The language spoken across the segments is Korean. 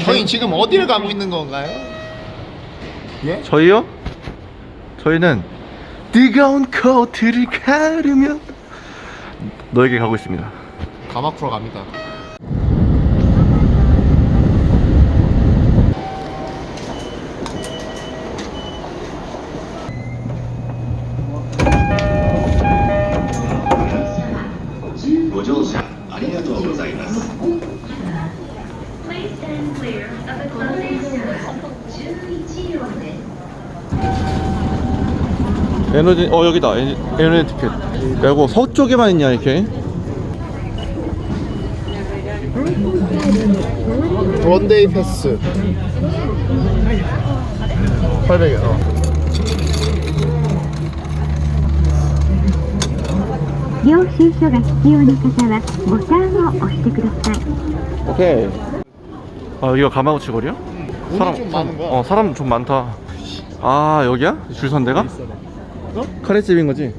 저희 지금 어디를 가고 있는 건가요? 예? 저희요? 저희는 뜨거운 코트를 가르며 너에게 가고 있습니다 가마쿠라 갑니다. 에너지 어 여기다 에너지, 에너지 티켓 야 이거 서쪽에만 있냐 이렇게 one day pass 800원 어. 오케이 아 여기가 가마우치 거리야? 사람 좀 많은 거야? 어 사람 좀 많다 아 여기야? 줄선대가? 어? 카레집인 거지?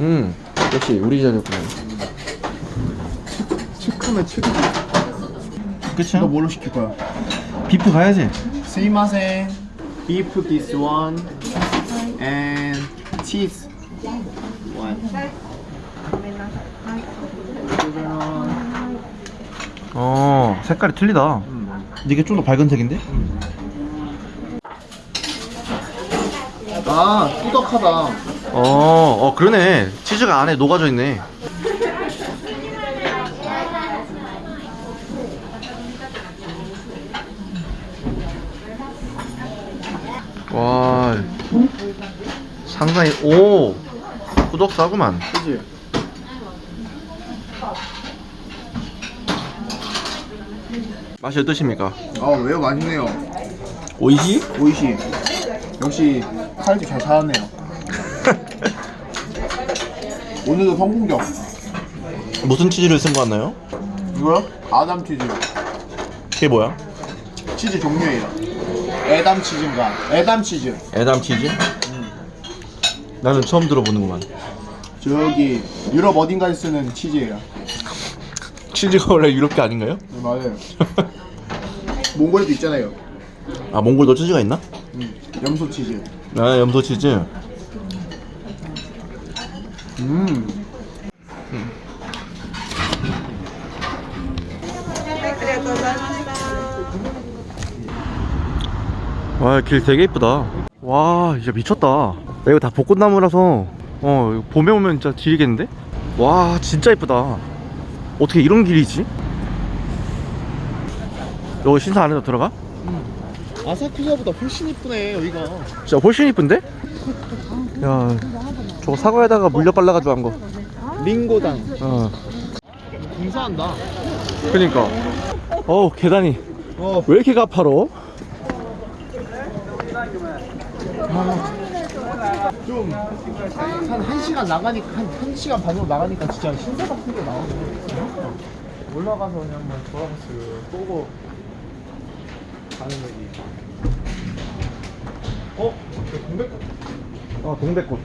음 역시 우리 자리였구나 치크면 치크. 그치? 너 뭘로 시킬 거야? 비프 가야지 스이마센. Beef this one and cheese one. 어 색깔이 틀리다 이게 좀 더 밝은 색인데? 아 꾸덕하다. 어, 어 그러네 치즈가 안에 녹아져 있네 와 상당히 오 구독 싸구만 그지? 맛이 어떠십니까? 아 왜요 맛있네요. 오이시? 오이시. 역시 칼집 잘 찾았네요. 오늘도 성공적. 무슨 치즈를 쓴 거 같나요? 이거요? 아담 치즈. 그게 뭐야? 치즈 종류예요. 에담 치즈인가? 에담 치즈. 에담 치즈? 나는 처음 들어보는구만 저기 유럽 어딘가에 쓰는 치즈예요. 치즈가 원래 유럽게 아닌가요? 네, 맞아요. 몽골에도 있잖아요. 아 몽골도 치즈가 있나? 음, 염소 치즈. 아 염소 치즈 음. 와길 되게 이쁘다 와 진짜 미쳤다 야, 이거 다 벚꽃나무라서 어 봄에 오면 진짜 지리겠는데? 와 진짜 이쁘다 어떻게 이런 길이지? 여기 신사 안에도 들어가? 아사쿠사보다 훨씬 이쁘네 여기가. 진짜 훨씬 이쁜데? 야 저거 사과에다가 물려 발라가지고 한거 링고당. 어 공사한다. 그니까 어우 계단이 어. 왜 이렇게 가파로? 좀한 1시간 나가니까 한 1시간 반으로 나가니까 진짜 신사 같은 게 나오네. 올라가서 그냥 한번 돌아봤어요. 보고 가는 거지. 어? 저 동백꽃 어 동백꽃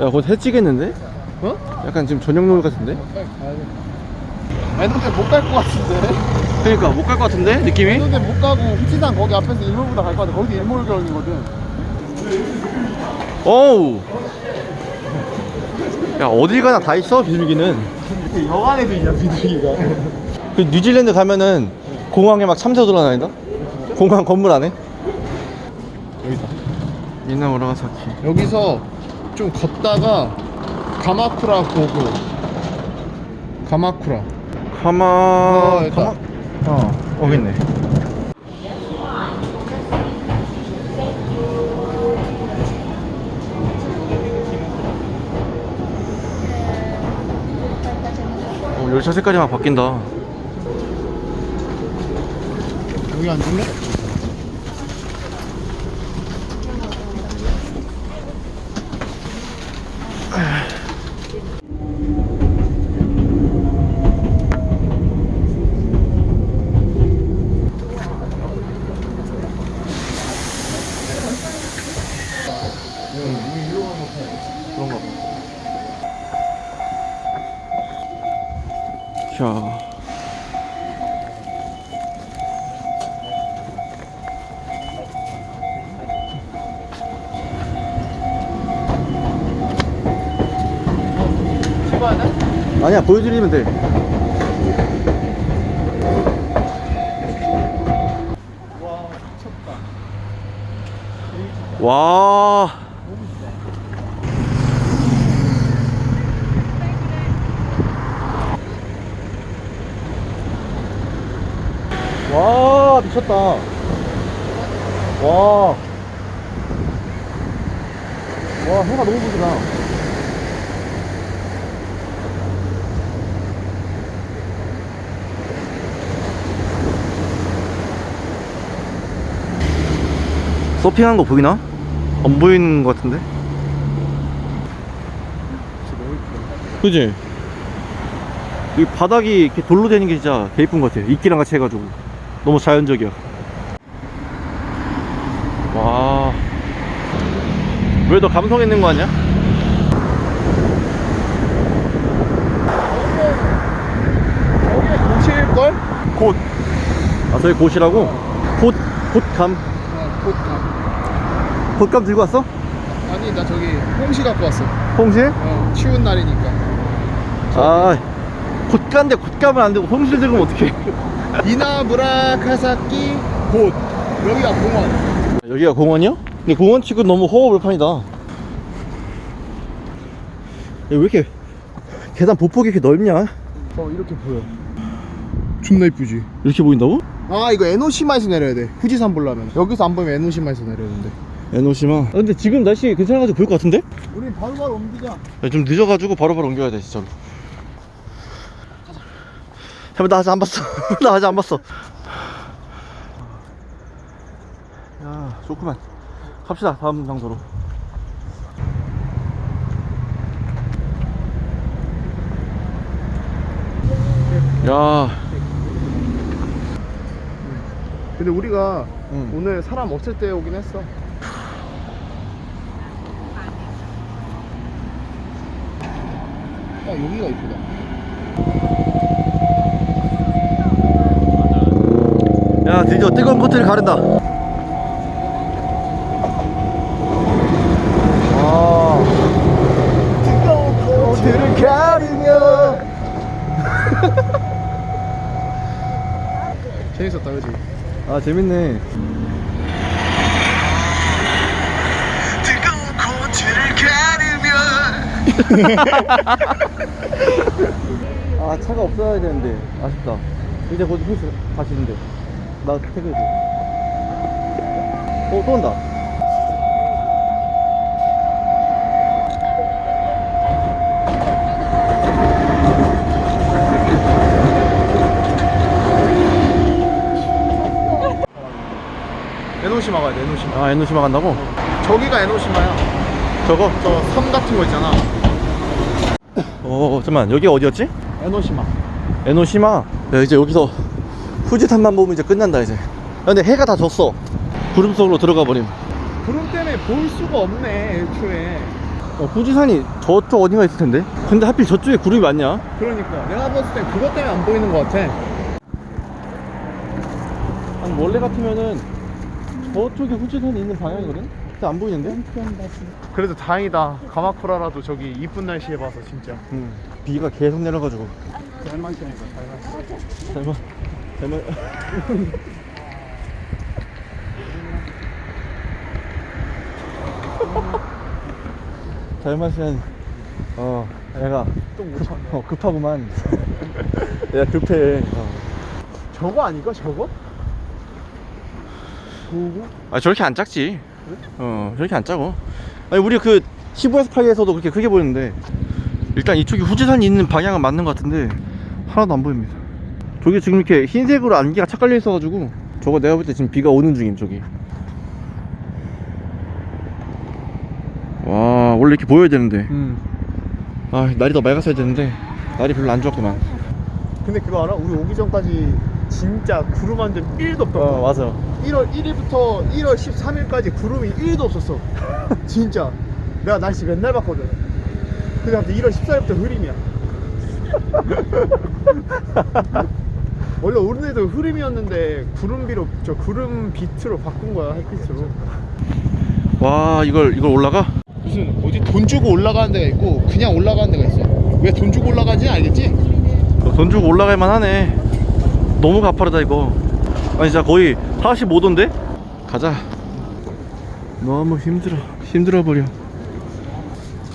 야 곧 해지겠는데? 어? 약간 지금 저녁 노을 같은데? 빨리 가야 돼. 아 니 근데 못갈 것 같은데. 그러니까 못 갈 것 같은데 느낌이? 근데 못 가고 후지산 거기 앞에서 일몰보다 갈 것 같아. 거기도 일몰경이거든. 어우 야 어딜 가나 다 있어 비둘기는 여관에도 있냐 비둘기가. 그 뉴질랜드 가면은 공항에 막 참새 돌아다닌다? 공항 건물 안에? 여기다. 미나 오라가사키 여기서 좀 걷다가 가마쿠라 보고 가마쿠라 가마... 어, 여기다. 가마... 어 여기 있네 어, 열차 색깔이 막 바뀐다 여기 앉을래? 아니야 보여드리면 돼와 미쳤다 와. 와, 미쳤다. 와. 와, 해가 너무 부지다. 서핑하는 거 보이나? 안 보이는 것 같은데? 그지? 이 바닥이 이렇게 돌로 되는 게 진짜 개 이쁜 것 같아. 이끼랑 같이 해가지고. 너무 자연적이야. 와. 왜 더 감성 있는 거 아니야? 여기? 곧. 아, 저희 곧이라고? 곧, 곧감. 곧감 들고 왔어? 아니 나 저기 홍시 갖고 왔어 홍시? 어 추운 날이니까 아, 곧감인데 곧감은 안 되고 홍시를 들고 어떡해. 이나무라카사키 곧 여기가 공원 여기가 공원이요? 근데 공원 치고 너무 허허벌판이다. 야, 왜 이렇게 계단 보폭이 이렇게 넓냐? 어 이렇게 보여 존나 이쁘지 이렇게 보인다고? 아 이거 에노시마에서 내려야 돼 후지산 보려면 여기서 안 보이면 에노시마에서 내려야 되는데 에노시마. 아, 근데 지금 날씨 괜찮아가지고 보일 것 같은데? 우린 바로바로 옮기자 야, 좀 늦어가지고 바로바로 옮겨야 돼 진짜로. 잠깐 나 아직 안 봤어. 나 아직 안 봤어. 야 좋구만. 갑시다 다음 장소로. 야, 근데 우리가 응. 오늘 사람 없을 때 오긴 했어 야 여기가 이쁘다 야 드디어 뜨거운 코트를 가른다. 아. 뜨거운 코트를 가르며 재밌었다 그지? 아 재밌네. 아 차가 없어야 되는데 아쉽다. 이제 곧 헬스 가시는데 나 퇴근해줘. 어또 온다. 에노시마 가야 돼 에노시마 아 에노시마 간다고? 저기가 에노시마야 저거? 저 섬 같은 거 있잖아 어 잠만 여기 어디였지? 에노시마 에노시마. 야 이제 여기서 후지산만 보면 이제 끝난다 이제. 야, 근데 해가 다 졌어. 구름 속으로 들어가 버림. 구름 때문에 볼 수가 없네 애초에 어, 후지산이 저쪽 어딘가 있을 텐데. 근데 하필 저쪽에 구름이 많냐? 그러니까 내가 봤을 땐 그것 때문에 안 보이는 것 같아 아니 원래 같으면은 저쪽에 후지산이 있는 방향이거든? 근데 안 보이는데? 그래도 다행이다 가마쿠라라도 저기 이쁜 날씨에 봐서 진짜 응. 비가 계속 내려가지고. 잘마시니까 잘마시 잘만, 잘만. 잘 마시는, 어, 애가 참네 어, 급하구만. 내가 급해. 어. 저거 아닐까 저거? 저거? 아, 저렇게 안 작지. 어, 저렇게 안 작어. 아니, 우리 그 15에서 8에서도 그렇게 크게 보이는데, 일단 이쪽이 후지산이 있는 방향은 맞는 것 같은데, 하나도 안 보입니다. 저기 지금 이렇게 흰색으로 안개가 착 깔려 있어가지고, 저거 내가 볼 때 지금 비가 오는 중임, 저기. 와, 원래 이렇게 보여야 되는데. 음. 아, 날이 더 맑았어야 되는데, 날이 별로 안 좋았구만. 근데 그거 알아? 우리 오기 전까지 진짜 구름 한점 1도 없던 어, 거 맞아. 1월 1일부터 1월 13일까지 구름이 1도 없었어. 진짜. 내가 날씨 맨날 봤거든. 근데 갑자기 1월 14일부터 흐림이야. 원래 오늘도 흐림이었는데 구름비로 저 구름 비트로 바꾼 거야 햇빛으로. 와, 이걸, 이걸 올라가? 무슨 어디 돈 주고 올라가는 데가 있고 그냥 올라가는 데가 있어. 왜 돈 주고 올라가지? 알겠지? 어, 돈 주고 올라갈 만 하네 너무 가파르다 이거. 아니 진짜 거의 45도인데? 가자. 너무 힘들어 힘들어 버려.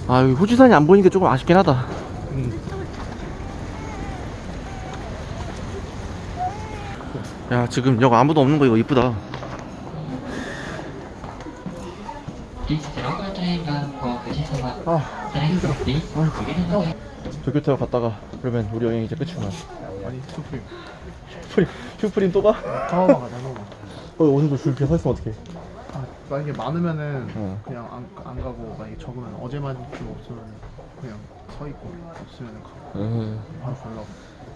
아 여기 호주산이 안 보이니까 조금 아쉽긴 하다. 야 지금 여기 아무도 없는 거 이거 이쁘다. 아. 힘들어 아이고. 도쿄 타고 갔다가 그러면 우리 여행 이제 끝이구나 아니 슈프림. 슈프림. 슈프림 또 가? 타워만 가자 어 오늘도 줄 비어 서 있으면 어떡해. 아, 만약에 많으면은 어. 그냥 안, 안 가고 만약에 적으면 어제만 좀 없으면 그냥 서 있고 없으면 가고 음. 바로 가려고